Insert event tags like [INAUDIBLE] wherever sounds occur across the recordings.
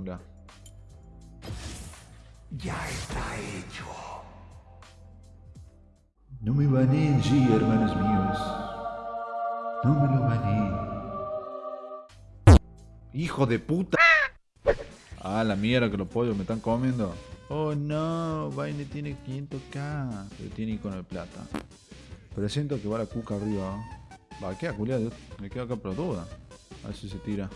Jungla. Ya está hecho. No me baneen, sí, hermanos míos. No me lo baneen. Hijo de puta. Ah, la mierda que los pollos me están comiendo. Oh no, Vaine tiene 500k. Pero tiene icono de plata. Pero siento que va la cuca arriba. Va, queda culiado. Me quedo acá por duda. A ver si se tira.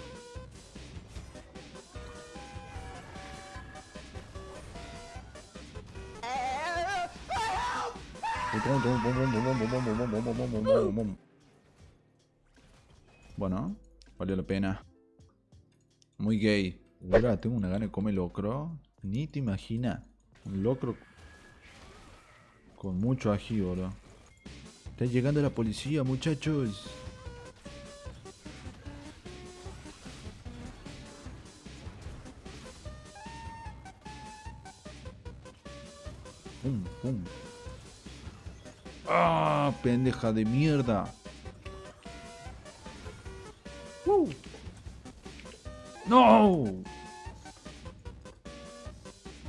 Bueno, valió la pena. Muy gay. Ahora tengo una gana de comer locro. Ni te imaginas. Un locro con mucho ají, bro. Está llegando la policía, muchachos. ¡Ah! Pendeja de mierda. ¡Uh! ¡No!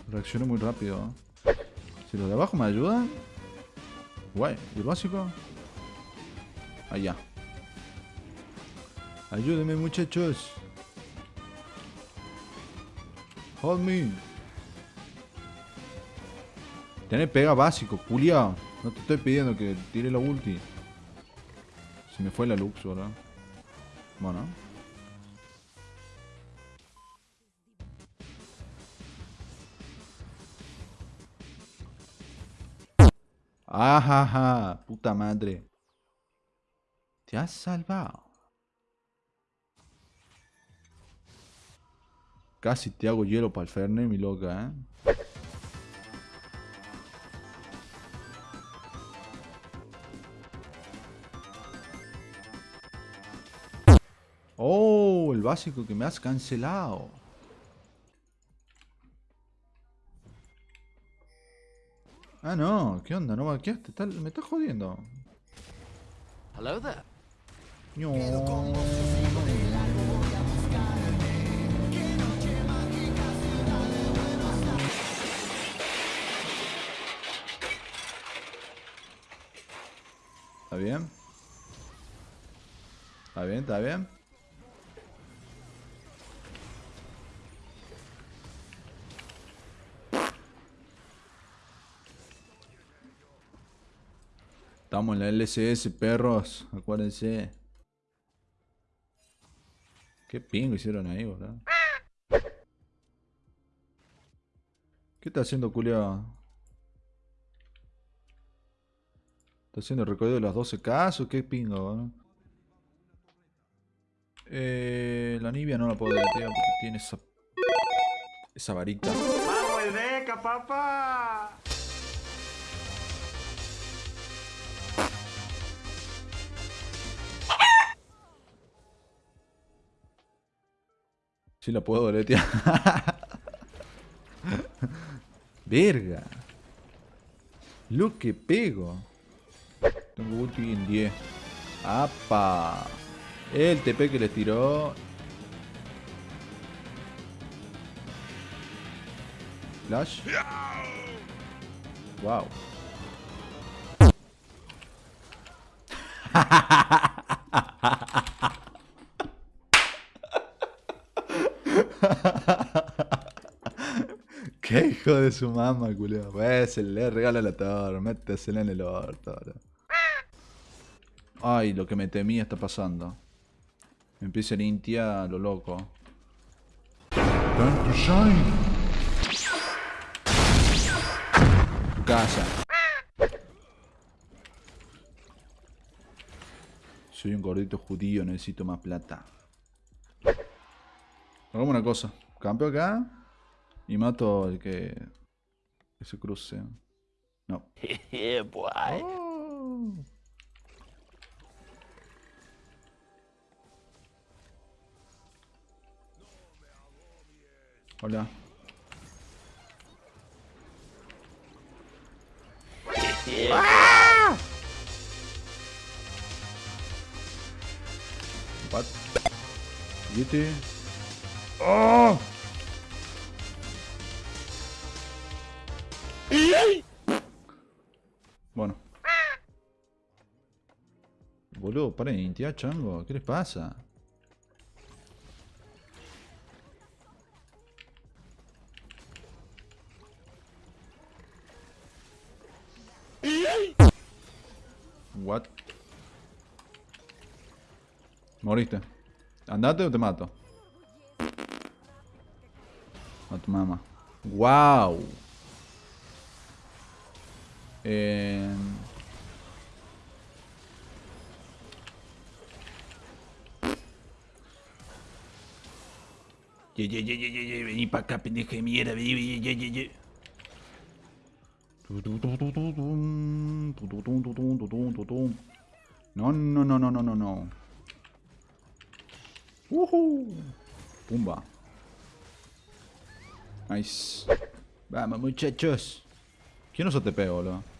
Reacciono muy rápido. Si los de abajo me ayudan. Guay. ¿Y el básico? Allá. Ayúdenme muchachos. Hold me. Tener pega básico, culiao. No te estoy pidiendo que tire la ulti. Se me fue la lux, ¿verdad? Bueno. Ajaja, puta madre. Te has salvado. Casi te hago hielo para el Ferne, mi loca, ¿eh? Oh, el básico que me has cancelado. Ah, no, ¿qué onda? ¿No vaqueaste? Tal- Me estás jodiendo. Hello there. No. ¿Está bien? ¿Está bien? ¿Está bien? Estamos en la LCS, perros. Acuérdense. Qué pingo hicieron ahí, boludo. ¿Qué está haciendo, culiao? ¿Está haciendo el recorrido de las 12 casos? ¿Qué pingo, boludo? Eh, la Nibia no la puedo deletear porque tiene esa... Esa varita. ¡Vamos, el beca, papá! Sí la puedo deletear. [LAUGHS] Verga. Lo que pego. Tengo ulti en 10. ¡Apa! El TP que les tiró. Flash. Wow. [LAUGHS] Qué de su mamá, culeo. Pues le regala la torre, métesela en el orto. Ay, lo que me temía está pasando. Empieza a limpiar lo loco. Time shine. Casa. Soy un gordito judío, necesito más plata. Hagamos una cosa. Campeo acá. Y mato al que, que se cruce. No. [LAUGHS] Oh. Hola. [LAUGHS] What? Yeti. ¡Oh! Bueno. Boludo, paren de chango. ¿Qué les pasa? What? Moriste. Andate o te mato. A tu mamá. Wow. Eh... Ye, ye, ye, ye, vení para acá, pendeja de mierda, vení, ye, ye, ye, No, no, no, no, no, no, no. Uh Pumba. Nice. Vamos, muchachos. ¿Quién nos ATP, boludo?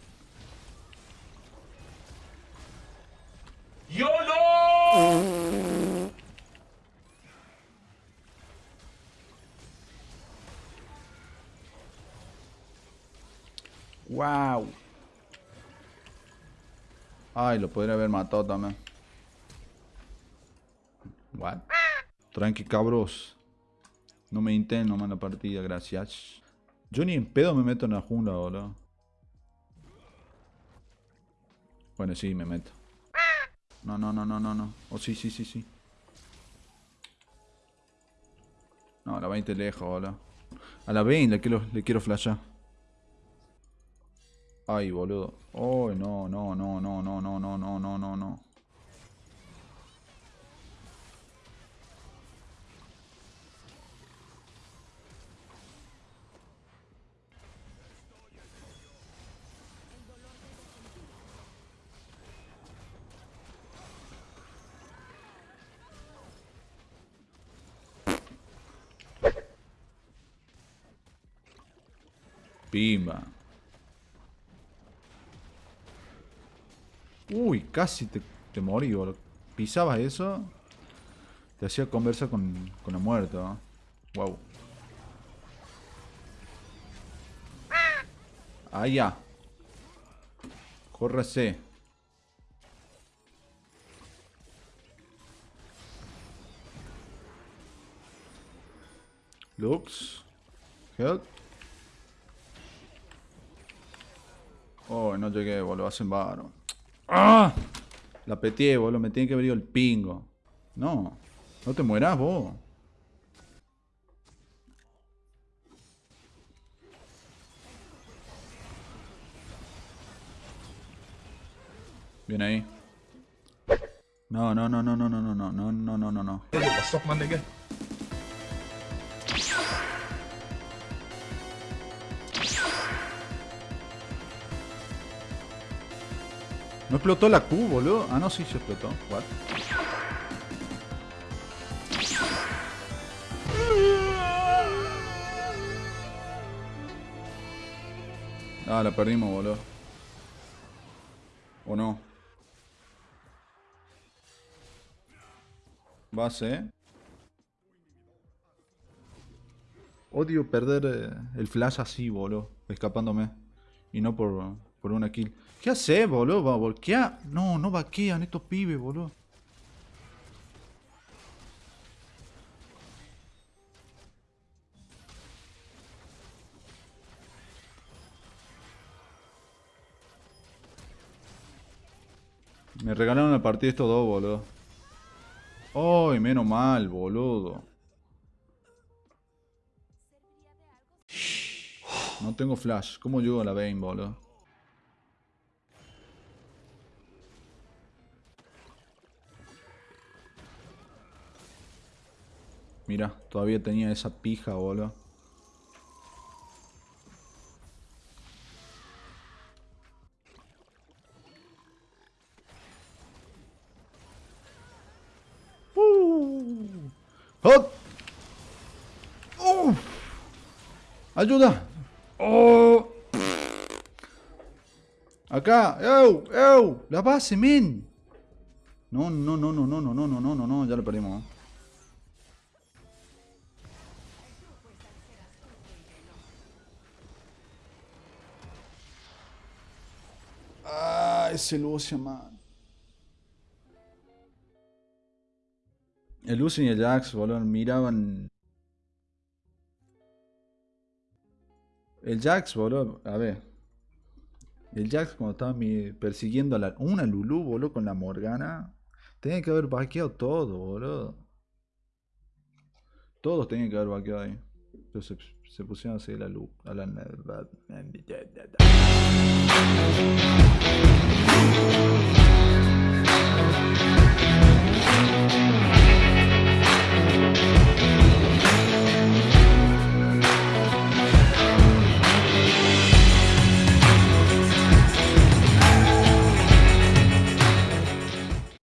Ay, lo podría haber matado también. What? Tranqui, cabros. No me intenten nomás la partida, gracias. Yo ni en pedo me meto en la jungla, boludo. Bueno, sí, me meto. No, no, no, no, no, no. Oh, sí, sí, sí, sí. No, a la 20 lejos, boludo. A la 20 le quiero, le quiero flashar. Ay, boludo. Ay, no, no, no, no, no, no, no, no, no, no, no. Pimba. Uy, casi te, te morí, boludo. Pisabas eso, te hacía conversa con, con la muerte, ¿no? Wow. Ah, ya. Córrese. Lux. Help. Oh, no llegué, boludo. Hacen varo. ¡Ah! La peteé, boludo. Me tiene que abrir el pingo. No. No te mueras, vos. Bien ahí. No, no, no, no, no, no, no, no, no, no, no, no, no. Explotó la Q, boludo. Ah, no, sí se explotó. What? Ah, la perdimos, boludo. ¿O no? Base. Odio perder eh, el flash así, boludo. Escapándome. Y no por, por una kill. ¿Qué hace, boludo? ¿Va a volquear? No, no vaquean estos pibes, boludo. Me regalaron el partido estos dos, boludo. ¡Ay, menos mal, boludo! No tengo flash. ¿Cómo llego a la Bane, boludo? Mira, todavía tenía esa pija, boludo. Uh. ¡Uh! ¡Ayuda! ¡Oh! Acá, ¡Ew! ¡Ew! ¡La base, men! No, no, no, no, no, no, no, no, no, no, no, ya lo perdimos. ¿eh? Ese Lucian, man. El Lucian y el Jax, boludo, miraban. El Jax, boludo, a ver. El Jax cuando estaba persiguiendo a la, una Lulu, boludo, con la Morgana. Tenía que haber vaqueado todo, boludo. Todos tenían que haber vaqueado ahí. Pero se, pusieron a seguir la luz. A la,